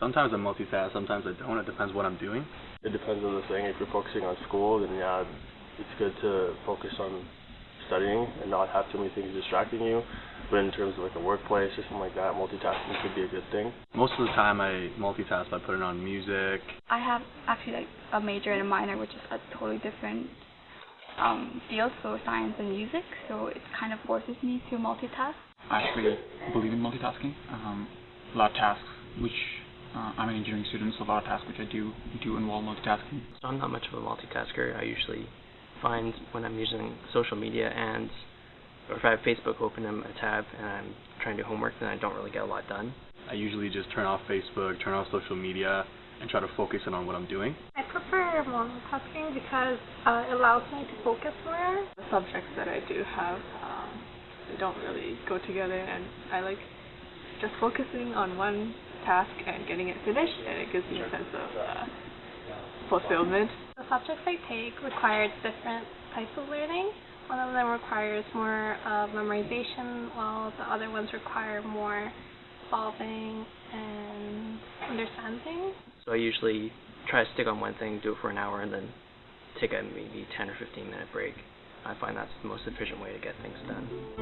Sometimes I multitask, sometimes I don't. It depends what I'm doing. It depends on the thing. If you're focusing on school, then yeah, it's good to focus on studying and not have too many things distracting you. But in terms of like a workplace or something like that, multitasking could be a good thing. Most of the time I multitask by putting on music. I have actually like a major and a minor, which is a totally different um, field, so science and music. So it kind of forces me to multitask. I actually believe in multitasking. Um, a lot of tasks which uh, I'm an engineering student, so a lot of tasks which I do do involve multitasking. So I'm not much of a multitasker. I usually find when I'm using social media and or if I have Facebook open in a tab and I'm trying to do homework, then I don't really get a lot done. I usually just turn off Facebook, turn off social media, and try to focus in on what I'm doing. I prefer multitasking because uh, it allows me to focus more. The subjects that I do have um, they don't really go together, and I like just focusing on one task and getting it finished, and it gives me a sense of uh, fulfillment. The subjects I take require different types of learning. One of them requires more uh, memorization, while the other ones require more solving and understanding. So I usually try to stick on one thing, do it for an hour, and then take a maybe 10 or 15 minute break. I find that's the most efficient way to get things done.